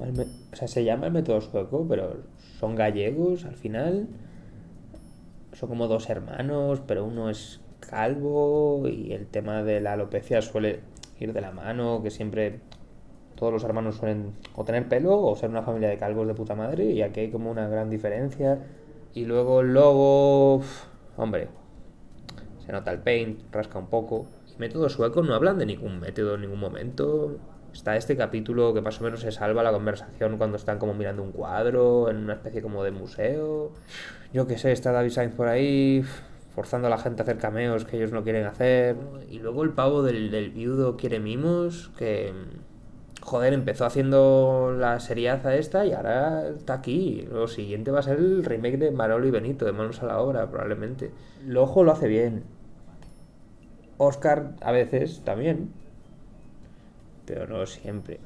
o sea, se llama el método sueco, pero son gallegos al final. Son como dos hermanos, pero uno es calvo y el tema de la alopecia suele ir de la mano, que siempre todos los hermanos suelen o tener pelo o ser una familia de calvos de puta madre y aquí hay como una gran diferencia. Y luego el logo, hombre, se nota el paint, rasca un poco. Y método sueco no hablan de ningún método en ningún momento. Está este capítulo que más o menos se salva la conversación cuando están como mirando un cuadro en una especie como de museo. Yo qué sé, está David Sainz por ahí forzando a la gente a hacer cameos que ellos no quieren hacer. Y luego el pavo del, viudo quiere mimos, que joder, empezó haciendo la seriaza esta y ahora está aquí. Lo siguiente va a ser el remake de Marolo y Benito, de Manos a la Obra, probablemente. El ojo lo hace bien. Oscar a veces también. Pero no siempre.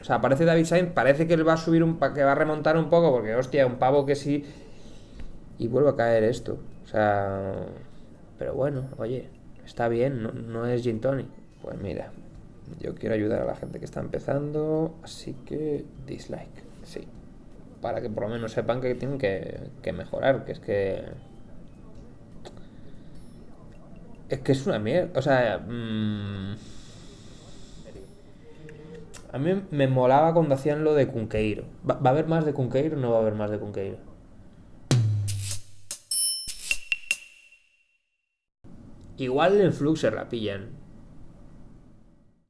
O sea, parece David Sainz, parece que él va a subir un que va a remontar un poco, porque hostia, un pavo que sí. Y vuelve a caer esto. O sea. Pero bueno, oye, está bien, no, no es Gin Tony. Pues mira, yo quiero ayudar a la gente que está empezando, así que dislike, sí. Para que por lo menos sepan que tienen que, que mejorar, que es que... Es que es una mierda, o sea... Mmm, a mí me molaba cuando hacían lo de Cunqueiro. ¿Va, ¿Va, a haber más de Cunqueiro o no va a haber más de Cunqueiro? Igual en Flux se la pillan.